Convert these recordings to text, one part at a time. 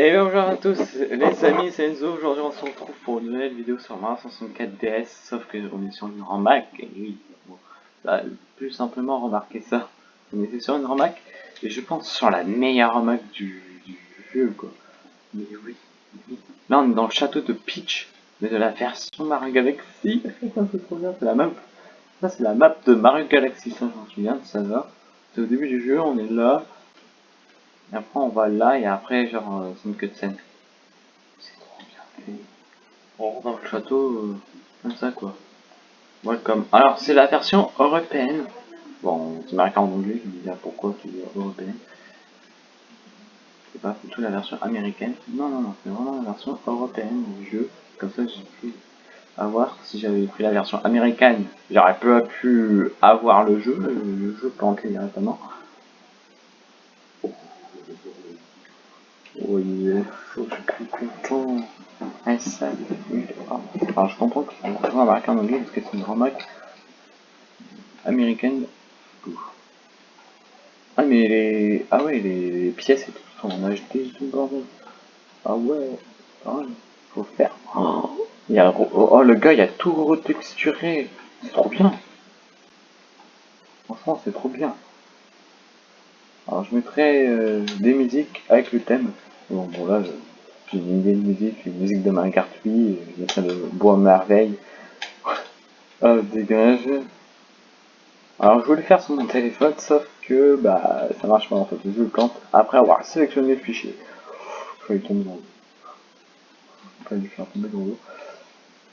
Et bonjour à tous les amis, c'est Enzo, aujourd'hui on se retrouve pour une nouvelle vidéo sur Mario 64 DS, sauf que on est sur une Mac, et oui, bon, ça, plus simplement remarquer ça, on était sur une Mac, et je pense sur la meilleure Mac du, du jeu quoi, mais oui, là on est dans le château de Peach, mais de la version Mario Galaxy, c'est trop bien, c'est la map, ça c'est la map de Mario Galaxy, ça j'en souviens, ça va, c'est au début du jeu, on est là, et après on va là et après genre euh, c'est une cutscene. C'est trop bien fait. On rentre dans le château euh, comme ça quoi. Welcome. Alors c'est la version européenne. Bon c'est marqué en anglais, je me disais pourquoi tu dis européenne? C'est pas plutôt la version américaine. Non non non, c'est vraiment la version européenne du jeu. Comme ça j'ai pu avoir si j'avais pris la version américaine, j'aurais pas pu avoir le jeu, le jeu planté directement. Je salut. Alors, je comprends que c'est vraiment marqué en anglais parce que c'est une grande marque américaine. Ah, mais les. Ah, ouais, les, pièces et tout sont en HD bordel. Ah, ouais. Ah, faut faire. Oh, il y a... oh, le gars, il a tout retexturé. C'est trop bien. Franchement, c'est trop bien. Alors, je mettrai euh, des musiques avec le thème. Bon, bon là, j'ai une idée de musique, une musique de 8, je mettrai le bois merveille. ah, dégage. Alors, je voulais faire sur mon téléphone, sauf que, bah, ça marche pas en fait. Je le plante après avoir sélectionné le fichier. Je vais tomber dans l'eau. Pas lui faire tomber dans l'eau.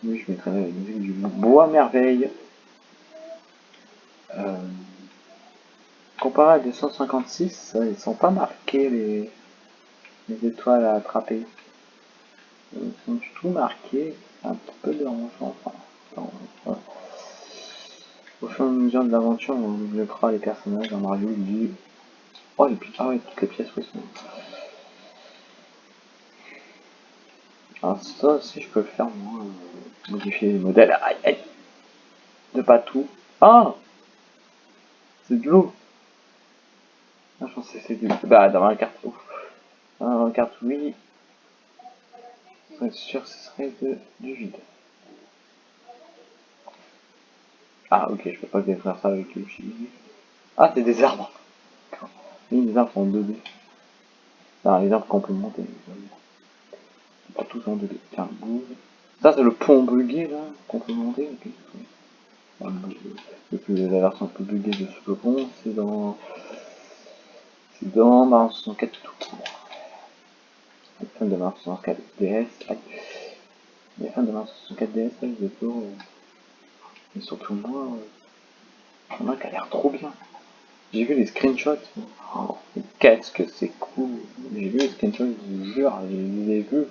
Oui, je mettrai la musique du bois merveille. Euh, comparé à 256, ils sont pas marqués les les étoiles à attraper. Ils sont tout marqués, un petit peu dérangeant. Enfin, Au fur et à mesure de l'aventure, on développera les personnages dans Mario, du... Oh, puis, ah ouais, toutes les pièces, oui, sont... Alors ça aussi, je peux le faire, moi, euh, modifier les modèles. Aïe, aïe De pas tout. Ah C'est de l'eau ah, je pensais que c'était... Bah, dans la carte. Ouf. Un carte oui. Pour être sûr ce serait de, du vide. Ah ok, je peux pas faire ça avec le chili. Ah c'est des arbres. Les arbres sont en 2D. Non, les arbres complémentaires. Pas tous en 2D. Tiens. Ça c'est le pont bugué là, complémenté. Le plus la version un peu buggée de ce pont, c'est dans. C'est dans Mario 64 tout fans de Mars 64 DS, les fans de Mars 64 DS, là, ils étaient Mais surtout moi, euh... le mec a l'air trop bien. J'ai vu les screenshots. Oh, qu'est-ce que c'est cool. J'ai vu les screenshots, je vous jure, je les ai vus.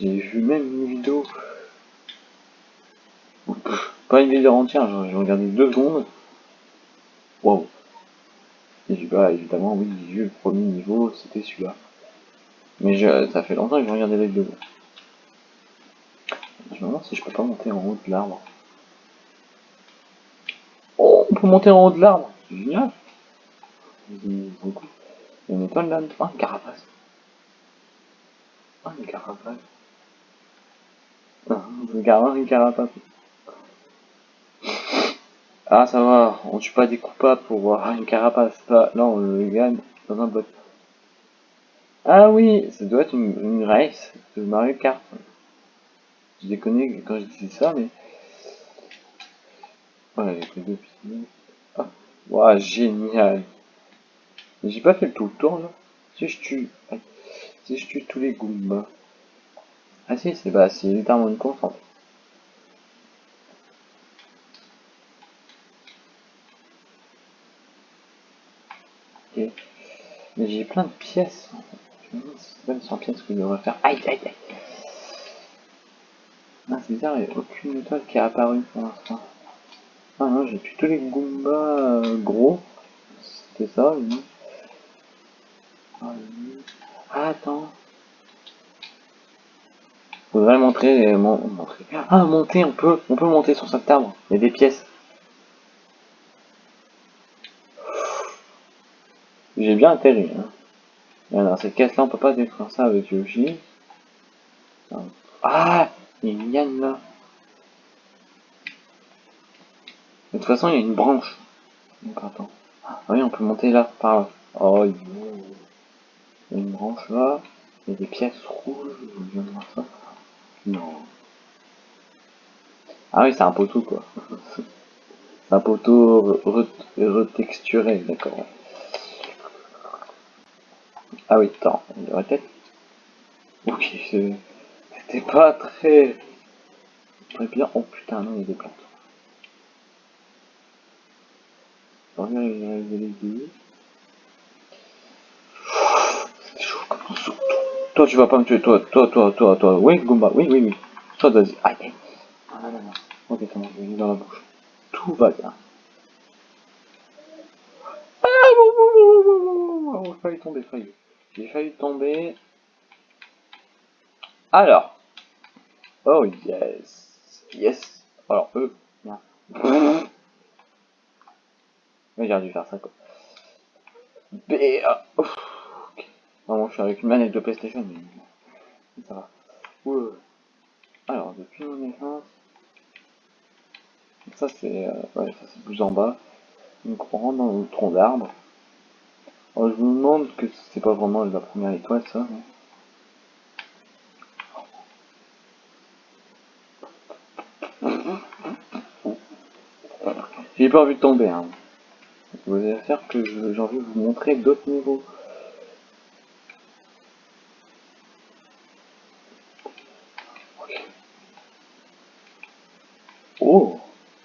J'ai vu même une vidéo. Pas une vidéo entière, j'ai regardé deux secondes. Wow. Et pas, évidemment, oui, j'ai vu le premier niveau, c'était celui-là. Mais je, ça fait longtemps que je regardais les vidéos. Je me demande si je peux pas monter en haut de l'arbre. Oh, on peut monter en haut de l'arbre. Génial. Il y a une étoile là Ah, une carapace. Ah, une carapace. Ah, une carapace. Ah, ça va, on tue pas des coupables pour voir une carapace. Là, on le gagne dans un bot. Ah oui, ça doit être une, race de Mario Kart. Je déconne quand je disais ça, mais... Voilà, j'ai pris deux pistolets. Ah, génial. J'ai pas fait le tout le tour, là. Si je tue... Si je tue tous les Goombas... Ah si, c'est bah, c'est littéralement une course, Ok. Mais j'ai plein de pièces, pas 100 pièces que je devrais faire. Aïe aïe aïe Ah c'est bizarre, il n'y a aucune étoile qui est apparue pour l'instant. Ah non, j'ai plutôt les Goombas euh, gros. C'était ça, oui. Ah, ah, attends. Faudrait montrer, euh, montrer. Ah, monter, on peut, on peut monter sur cet arbre. Il y a des pièces. J'ai bien atterri. Hein. Dans cette caisse là, on peut pas détruire ça avec Yoshi. Ah Il y a une là. De toute façon, il y a une branche. Donc attends. Ah oui, on peut monter là, par là. Oh, il y a une branche là. Il y a des pièces rouges. Non. Ah oui, c'est un poteau quoi. un poteau retexturé, d'accord. Ah oui, attends, il y aurait peut-être. Ok, c'était pas très. Très bien. Oh putain, non, il y a des plantes. C'est chaud comme un Toi, tu vas pas me tuer, toi, toi, toi, toi, toi. Oui, Goomba, oui, oui, oui. Toi, vas-y. Aïe. Ah, non. Ok, bon, vais dans la bouche. Tout va bien. Ah, bon, bon, failli tomber. J'ai failli tomber. Alors. Oh yes. Yes. Alors eux. Mais j'aurais dû faire ça quoi. B. Ok. Non, je suis avec une manette de PlayStation, mais ça va. Ouais. Alors, depuis mon naissance. Ça c'est. Euh, ouais, ça c'est plus en bas. Donc on rentre dans le tronc d'arbre. Je me demande que c'est pas vraiment la première étoile ça. J'ai pas envie de tomber. Hein. Vous allez faire que j'ai envie de vous montrer d'autres niveaux. Oh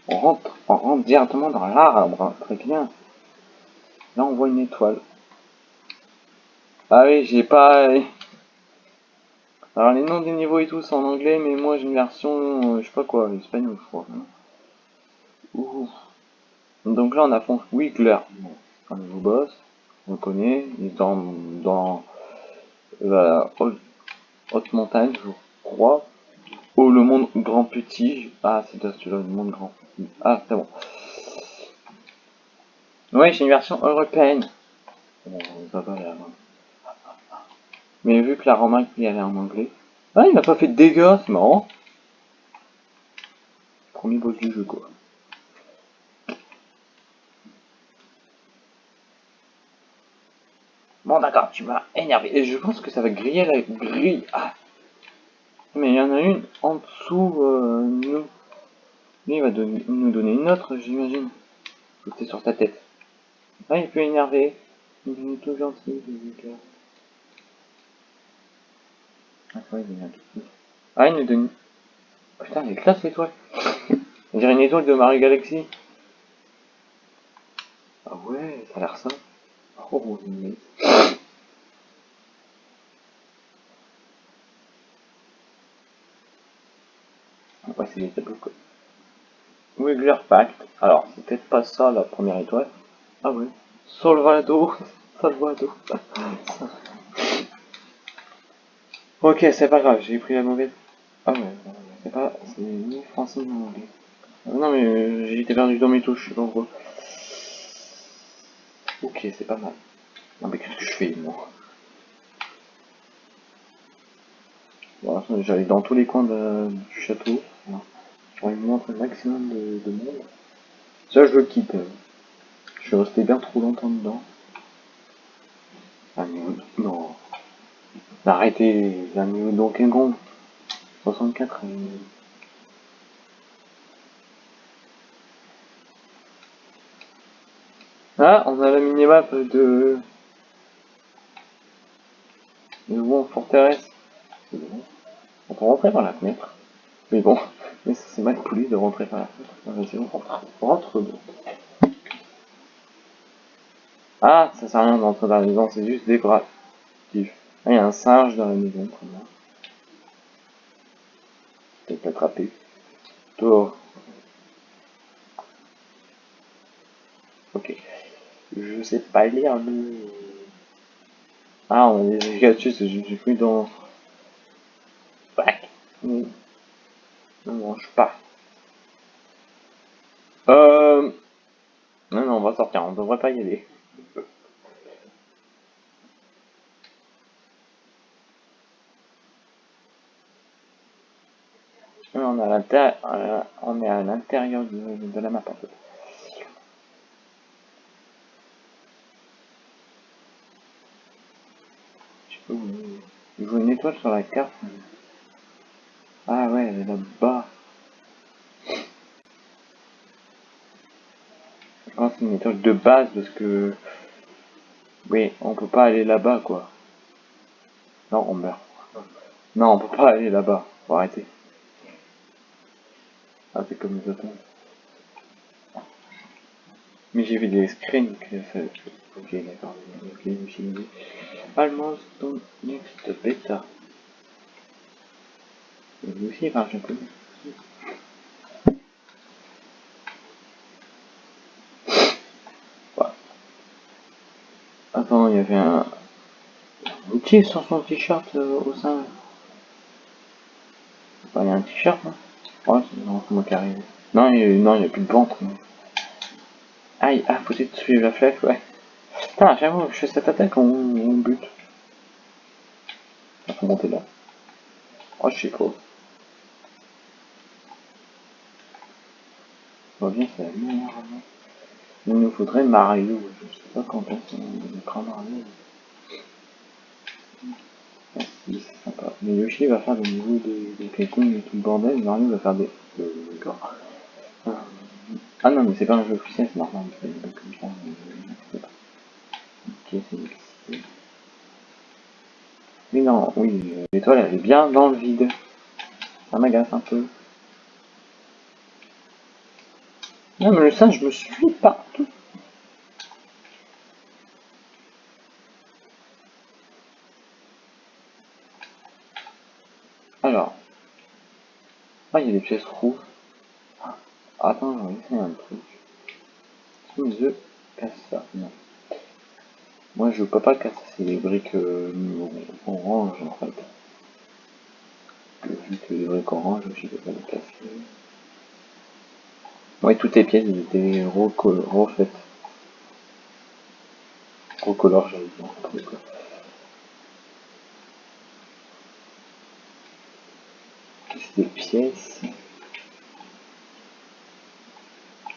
On rentre, on rentre directement dans l'arbre, très bien. Là on voit une étoile. Ah oui, j'ai pas... Alors les noms des niveaux et tout c'est en anglais, mais moi j'ai une version, euh, je sais pas quoi, espagnol je crois. Donc là on affronte Wiggler, un nouveau boss, on le connaît, il est dans, dans la haute, montagne, je crois. Oh le monde grand petit, ah c'est celui-là, le monde grand. Ah c'est bon. Ouais, j'ai une version européenne. Mais vu que la remarque il est en anglais. Ah, il n'a pas fait de dégâts, c'est marrant. Premier boss du jeu, quoi. Bon, d'accord, tu m'as énervé. Et je pense que ça va griller la grille. Ah. Mais il y en a une en dessous, euh, nous. Lui, il va nous donner une autre, j'imagine. C'était sur ta tête. Ah, il plus énervé. Il est tout gentil, Ah, ouais, il est un tout Ah, nous donne... putain, il est classe l'étoile. On dirait une étoile de Mario Galaxy. Ah ouais, ça a l'air ça. Oh, mais... Ouais, c'est des tableaux. Wiggler Pact. Alors, c'est peut-être pas ça la première étoile. Ah ouais. Solvado. Salvado. ok, c'est pas grave, j'ai pris la mauvaise. Ah ouais, c'est pas. C'est ni français ni anglais. Ah non, mais euh, été perdu dans mes touches, je sais pas pourquoi. Ok, c'est pas mal. Non, mais qu'est-ce que je fais, moi? Voilà, j'allais dans tous les coins du château. Je vais montrer le maximum de, de, monde. Ça, je le quitte. Je suis resté bien trop longtemps dedans. Un niveau... Non. Arrêtez, un niveau Donkey Kong. 64. Ah, on a la minimap de... De Bon Forteresse. On peut rentrer par la fenêtre. Mais bon, mais c'est mal poli de rentrer par la fenêtre. On rentre Ah, ça sert à rien d'entrer dans la maison, c'est juste décoratif. Il y a un singe dans la maison, Peut-être l'attraper. Toi. Ok. Je sais pas lire le... Ah, on a des dessus, c'est juste pris dans... Back. Non, je pas. Euh... Non, non, on va sortir, on devrait pas y aller. On, à l'intérieur, on est à l'intérieur de, la map en fait. Je faut une étoile sur la carte. Ah ouais, elle est là-bas. Je pense que c'est une étoile de base parce que... Oui, on peut pas aller là-bas quoi. Non, on meurt. Non, on peut pas aller là-bas. Faut arrêter. Ah, c'est comme les autres. Mais j'ai vu des screens que ça... Ok, d'accord. Ok, suis dit. Almost next beta. Et lui aussi, marche un peu. Attends, il y avait un... outil sur son t-shirt euh, au sein. il y a un t-shirt, non Ouais, c'est moi qui arrive. Non, il n'y a, plus de ventre. Aïe, ah, faut essayer de suivre la flèche, ouais. Putain, que je fais cette attaque, on, on bute. Il faut monter là. Oh, je sais pas. va bien, c'est la merde. Il nous faudrait Mario. Je sais pas quand qu'on prend Mario. Ah, c'est sympa. Mais Yoshi va faire le niveau de, de et tout le bordel. Mario va faire des. Euh, D'accord. Ah. ah non, mais c'est pas un jeu officiel, c'est normal. C'est comme ça. Mais... Ok, c'est. Mais non, oui, l'étoile elle est bien dans le vide. Ça m'agace un peu. Non, mais le singe me suit partout. Alors. Ah, il y a des pièces rouges. Ah, attends, je vais essayer un truc. Si je casse ça, non. Moi, je peux pas casser les briques euh, orange, en fait. Vu que les briques orange, je peux pas les casser. Oui, toutes les pièces étaient refaites. Recolore, j'avais dit. Pièces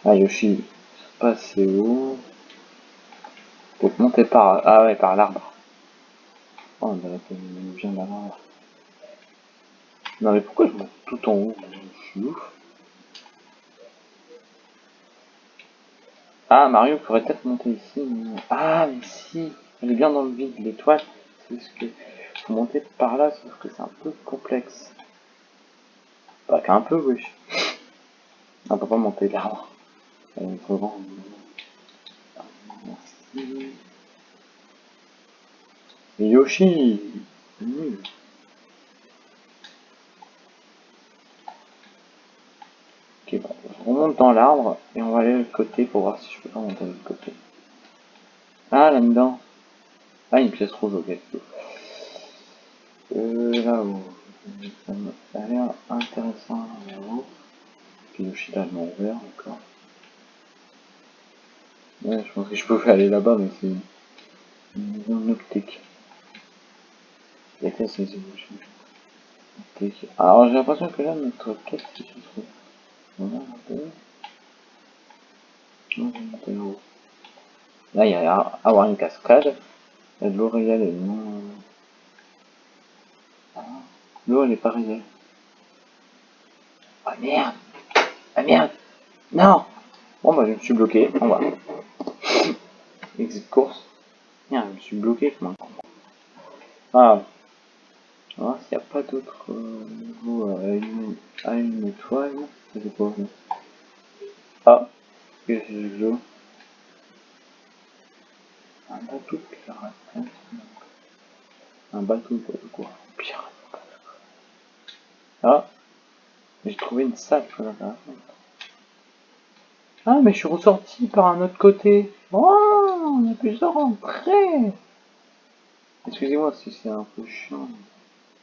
Ah, Yoshi, c'est où? Pour monter par... Ah ouais, par l'arbre. Oh, on d'avoir... Non mais pourquoi je monte tout en haut? Je suis. Ah, Mario pourrait peut-être monter ici. Ah, mais si Elle est bien dans le vide, l'étoile. C'est ce que... Monter par là, sauf que c'est un peu complexe. Qu'un peu, wesh. On peut pas monter l'arbre. Merci. Yoshi on monte dans l'arbre et on va aller de l'autre côté pour voir si je peux pas monter de l'autre côté. Ah, là-dedans. Ah, une pièce rouge, ok. Euh, là-haut. Ça a l'air intéressant. Puis le shit allemand ouvert. Ouais, je pense que je peux aller là-bas, mais c'est une zone optique. Les tests, c'est optique. Alors j'ai l'impression que là, notre quête, se trouve Là, il y a avoir une cascade. L'eau réelle est non... L'eau, elle est pas réelle. Ah merde Ah merde Non Bon, bah, je me suis bloqué. On va. Exit course. Merde, je me suis bloqué comme un Ah. On va voir s'il n'y a pas d'autres euh, niveaux à une étoile. C'est quoi Ah, qu'est-ce que je joue Un bateau pirate. Un bateau de quoi? Pirate. Ah, j'ai trouvé une salle. Ah, mais je suis ressorti par un autre côté. Oh, on a plusieurs entrées. Excusez-moi si c'est un peu chiant.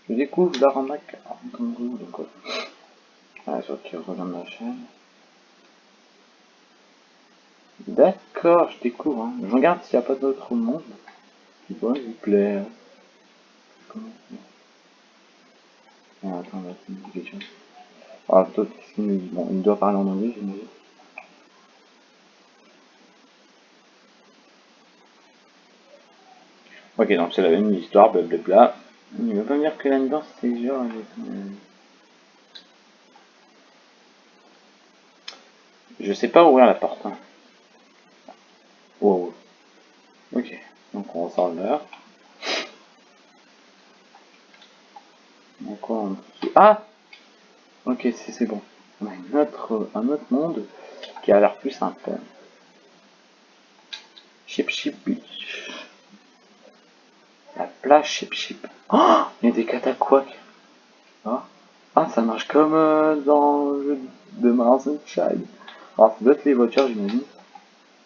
Je découvre l'arnaque en tant que quoi. Ah, qui rejoindre la chaîne. D'accord, je découvre. Hein. Je regarde s'il n'y a pas d'autres monde qui pourrait vous plaire. Ah, attends, là, c'est une question. Ah, toi, qu'est-ce qu'il nous dit Bon, il doit parler en anglais, j'imagine. Ok, donc c'est la même histoire, blablabla. Il va pas me dire que là-dedans, c'est genre... Je sais pas ouvrir la porte. Hein. Wow. Ok, donc on ressort de Ah Ok, c'est bon. On a une autre, un autre monde qui a l'air plus simple. Chip Chip Beach. La plage Chip Chip. Oh Il y a des cataquacs. Ah, ah ça marche comme euh, dans le jeu de Mars Child. Alors, ça doit être les voitures, j'imagine.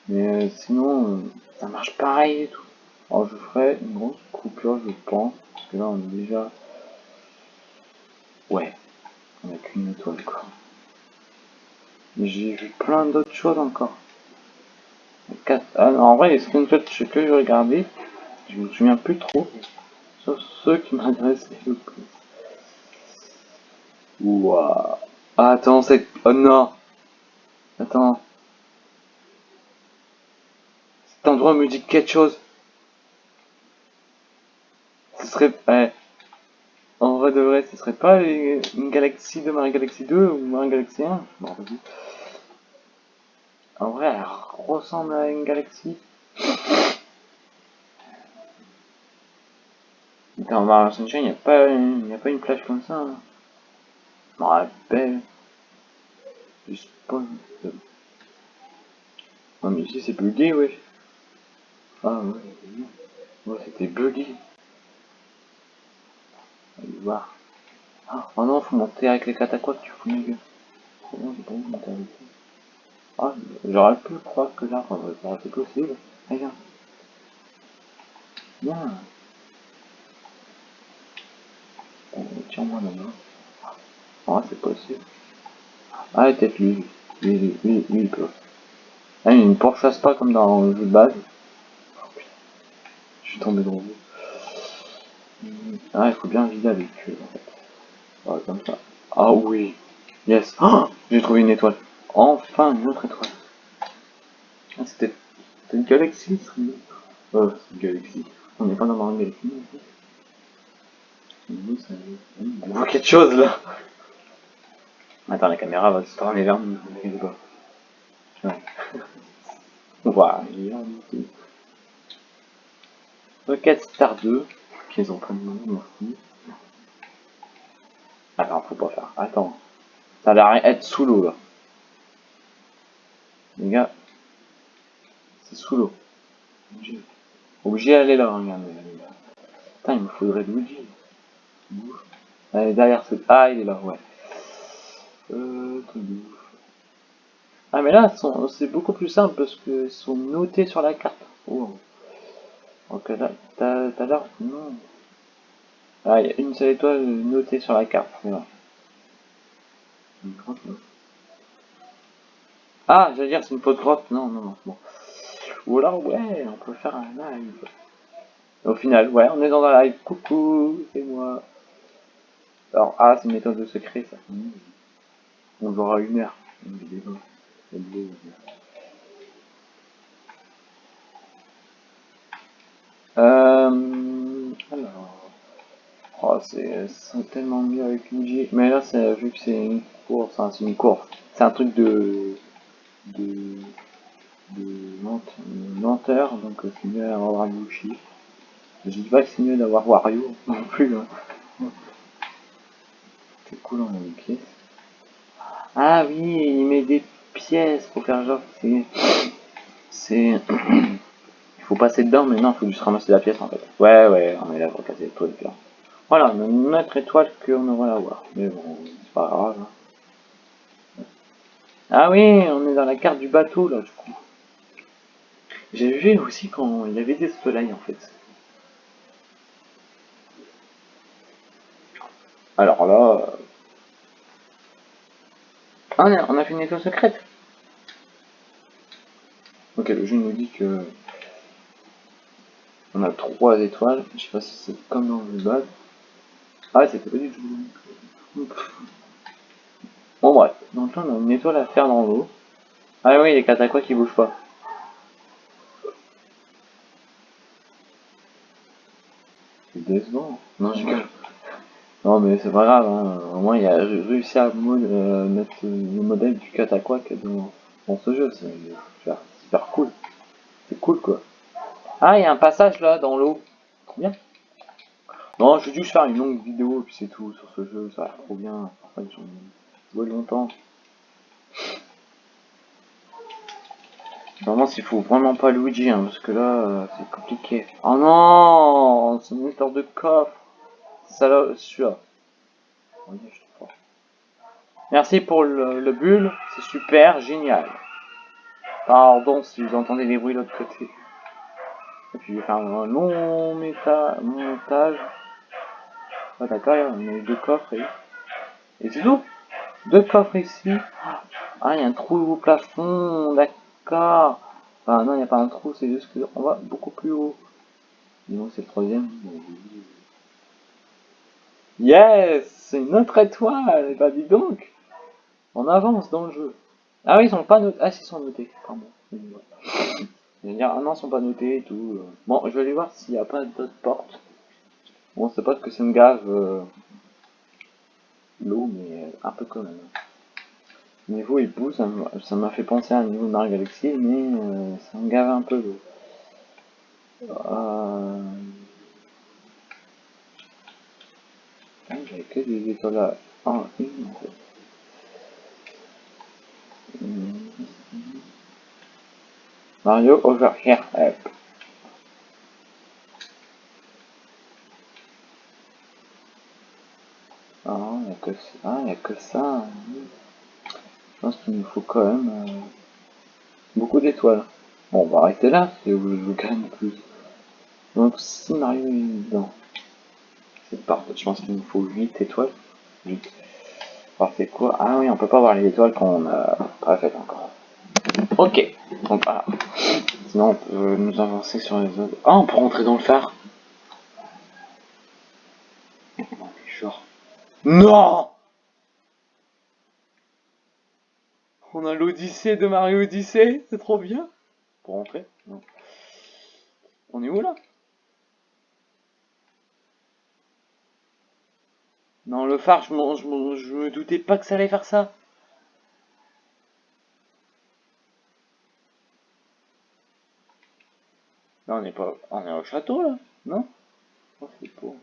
Mais euh, sinon, euh, ça marche pareil et tout. Alors, je ferai une grosse coupure, je pense. Parce que là, on est déjà... Ouais. On a qu'une étoile, quoi. J'ai vu plein d'autres choses encore. Ah, en vrai, les screenshots que je regardais, je me souviens plus trop. Sauf ceux qui m'adressaient le plus. Ouah. Ah, attends, c'est... Oh non Attends. Cet endroit me dit quelque chose. Ce serait... En vrai de vrai, ce serait pas une galaxie de Marie Galaxy 2 ou Marie Galaxy 1 En vrai, elle ressemble à une galaxie. Dans Mario Sunshine, il n'y a, pas une, a pas une plage comme ça. Je me rappelle. Je spawn. Non mais ici c'est bugué, ouais. Ah ouais c'était bugué. Allez voir. Ah, oh non, faut monter avec les catacombes, tu fous ma gueule. Comment j'ai pas envie de monter avec Ah, j'aurais pu croire que là, ça aurait été possible. Regarde. Bien. Tiens-moi la main. Ah, c'est possible. Ah, peut-être lui. Lui, lui, il peut. Ah, il ne pourchasse pas comme dans le jeu de base. Oh, Je suis tombé dans l'eau. Ah, il faut bien vider avec eux, en fait. Ah, comme ça. Ah oui. Yes. Oh, J'ai trouvé une étoile. Enfin, une autre étoile. Ah, c'était une galaxie, ce Oh, c'est une galaxie. On n'est pas dans une galaxie, en fait. On voit quelque chose, là. Attends, la caméra va se tourner vers nous. Ouais. voilà, Rocket Star 2, qu'ils ont pas de nom, merci. Attends, faut pas faire. Attends. Ça a l'air être sous l'eau là. Les gars, c'est sous l'eau. Obligé d'aller là, regardez. Putain, il me faudrait Luigi. Allez, derrière ce. Ah, il est là, ouais. Euh, ah mais là, c'est beaucoup plus simple parce qu'ils sont notés sur la carte. Oh. Ok, là, t'as l'air... Non. Ah, il y a une seule étoile notée sur la carte. Là. Ah, j'allais dire c'est une faute grotte. Non, non, non. Bon. Ou alors, ouais, on peut faire un live. Au final, ouais, on est dans un live. Coucou, c'est moi. Alors, ah, c'est une méthode de secret, ça. On aura une heure. Une vidéo alors, oh, c'est tellement mieux avec Luigi. Mais là, vu que c'est une course, c'est une course. C'est un truc de de, de lenteur, donc c'est mieux d'avoir Luigi. Je dis pas que c'est mieux d'avoir Wario non plus. Hein. C'est cool, on a une pièce. Ah oui, il met des pièces pour faire genre c'est c'est il faut passer dedans mais non il faut juste ramasser la pièce en fait ouais ouais on est là pour casser le truc là voilà notre étoile qu'on aurait à voir mais bon c'est pas grave hein. ah oui on est dans la carte du bateau là du coup j'ai vu aussi quand il y avait des soleils en fait alors là ah, on a fait une étoile secrète. Ok, le jeu nous dit que on a trois étoiles. Je sais pas si c'est comme dans le base. Ah, c'était pas du tout. Bon bref, donc là on a une étoile à faire dans l'eau. Ah oui, les catacois qui bougent pas. C'est décevant. Non, je. Non mais c'est pas grave, hein. au moins il a réussi à euh, mettre le modèle du dans, dans ce jeu, c'est super cool. C'est cool quoi. Ah, il y a un passage là dans l'eau. Trop bien. Non, je vais juste faire une longue vidéo et puis c'est tout sur ce jeu, ça a l'air trop bien. Enfin, ils joué longtemps. Vraiment, s'il faut vraiment pas Luigi, hein, parce que là, euh, c'est compliqué. Oh non C'est une histoire de coffre ça là, celui-là. Merci pour le, le bulle, c'est super, génial. Pardon si vous entendez des bruits de l'autre côté. Et puis je vais faire un long méta montage. D'accord, il y a deux coffres et, et c'est tout. Deux coffres ici. Ah, il y a un trou au plafond, d'accord. Enfin non, il n'y a pas un trou, c'est juste qu'on va beaucoup plus haut. Dis-moi c'est le troisième. Yes C'est une autre étoile Bah dis donc On avance dans le jeu. Ah oui, ils sont pas notés. Ah, ils sont notés, pardon. Je vais dire, ah non, ils sont pas notés et tout. Bon, je vais aller voir s'il n'y a pas d'autres portes. Bon, c'est pas que c'est une gave euh, l'eau, mais un peu quand même. Niveau pousse, ça m'a fait penser à un niveau de Mario Galaxy, mais euh, ça me gave un peu l'eau. Euh... J'avais que des étoiles en une en fait. Mario over here. Ah, il a que ça. Ah, il a que ça. Je pense qu'il nous faut quand même euh, beaucoup d'étoiles. Bon, on va arrêter là, si vous je gagne plus. Donc, si Mario est dedans. Parfait, je pense qu'il nous faut 8 étoiles. 8. Parfait quoi? Ah oui, on peut pas voir les étoiles qu'on n'a pas faites encore. Ok, donc voilà. Sinon on peut nous avancer sur les autres. Ah, on peut rentrer dans le phare genre... Non On a l'Odyssée de Mario Odyssey, c'est trop bien. Pour rentrer Non. On est où là? Non, le phare, je, je, je me doutais pas que ça allait faire ça. Là, on est pas... On est au château, là Non? Oh, c'est beau.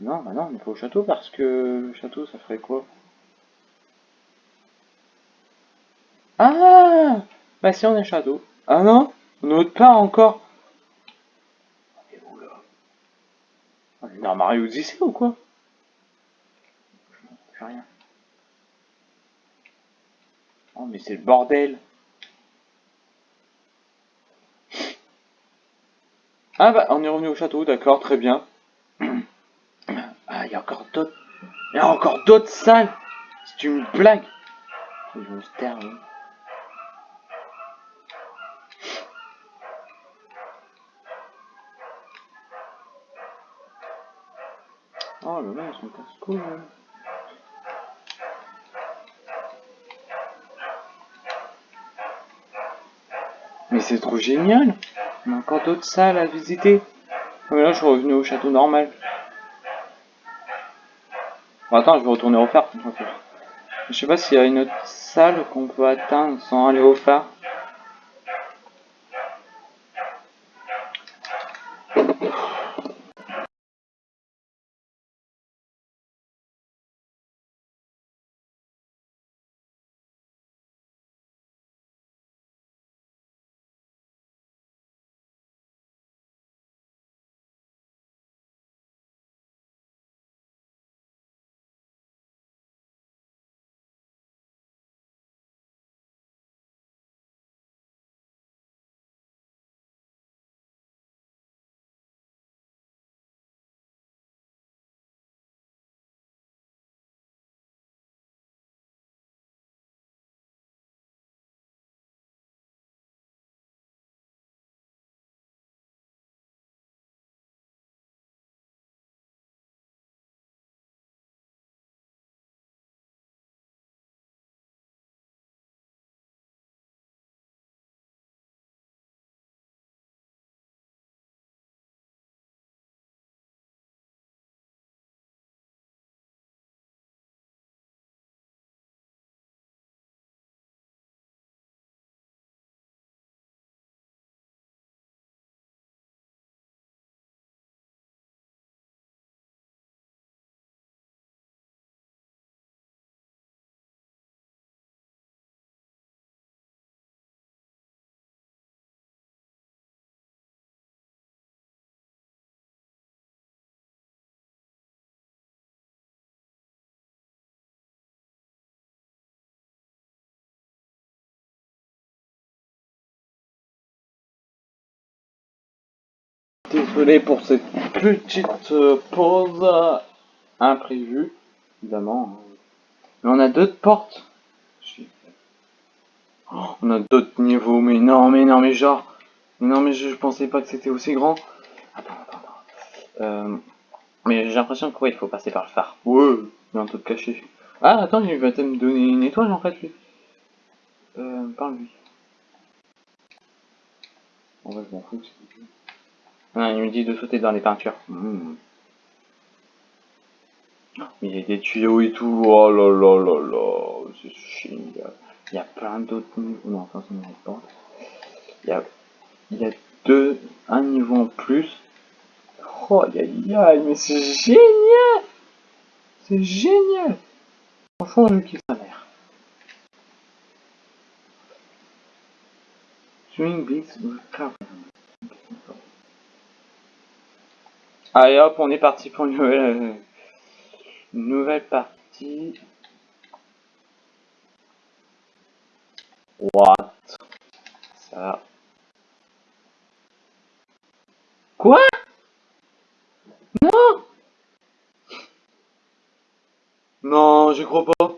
Non, bah non, on est pas au château parce que le château, ça ferait quoi? Ah Bah si, on est au château. Ah non? On est pas encore. On est où, là? On est dans Mario Odyssey ou quoi? Rien. Oh, mais c'est le bordel. Ah bah, on est revenu au château, d'accord, très bien. Il y a encore d'autres... Il y a encore d'autres salles C'est une blague Je me termine. Oh là là, ils sont casse-couilles, Mais c'est trop génial On a encore d'autres salles à visiter. Mais là, je suis revenu au château normal. Bon, attends, je vais retourner au phare. Je sais pas s'il y a une autre salle qu'on peut atteindre sans aller au phare. Désolé pour cette petite euh, pause imprévue, évidemment. Mais on a d'autres portes. Oh, on a d'autres niveaux, mais non, mais non, mais genre... non, mais je, pensais pas que c'était aussi grand. Euh, mais j'ai l'impression que il faut passer par le phare. Ouais, il y a un truc caché. Ah, attends, il va me donner une étoile en fait, lui. Euh, parle-lui. En vrai, je m'en fous. Ah, il me dit de sauter dans les peintures. Hmm. Il y a des tuyaux et tout. Oh là là là là. C'est génial. Il y a plein d'autres niveaux. Non, ça, pas. Il y a, il y a deux, un niveau en plus. Oh, aïe aïe, mais c'est génial! C'est génial! Franchement, je kiffe sa mère. Swing Beats Allez hop, on est parti pour une nouvelle, une nouvelle partie. What? Ça. Quoi? Non! Non, je crois pas.